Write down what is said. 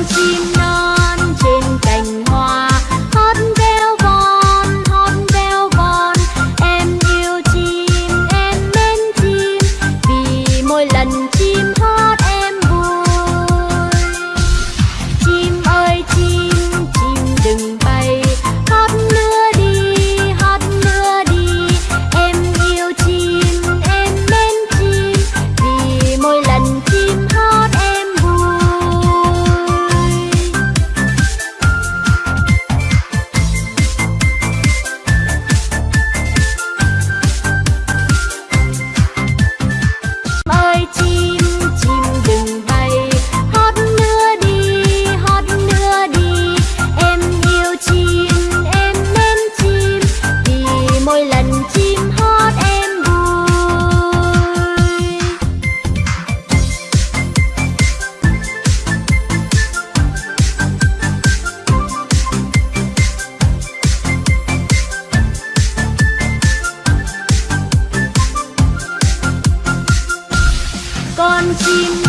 con chim chim